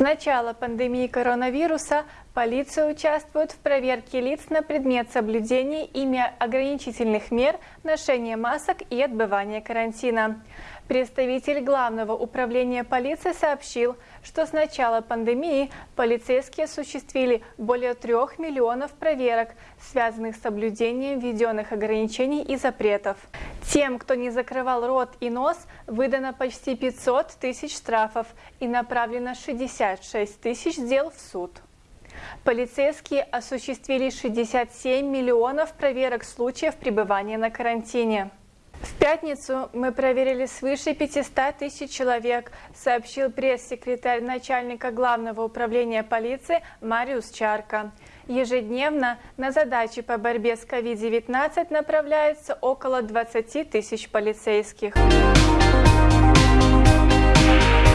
С начала пандемии коронавируса полиция участвует в проверке лиц на предмет соблюдения ими ограничительных мер, ношения масок и отбывания карантина. Представитель Главного управления полиции сообщил, что с начала пандемии полицейские осуществили более трех миллионов проверок, связанных с соблюдением введенных ограничений и запретов. Тем, кто не закрывал рот и нос, выдано почти 500 тысяч штрафов и направлено 66 тысяч дел в суд. Полицейские осуществили 67 миллионов проверок случаев пребывания на карантине. В пятницу мы проверили свыше 500 тысяч человек, сообщил пресс-секретарь начальника Главного управления полиции Мариус Чарка. Ежедневно на задачи по борьбе с COVID-19 направляется около 20 тысяч полицейских.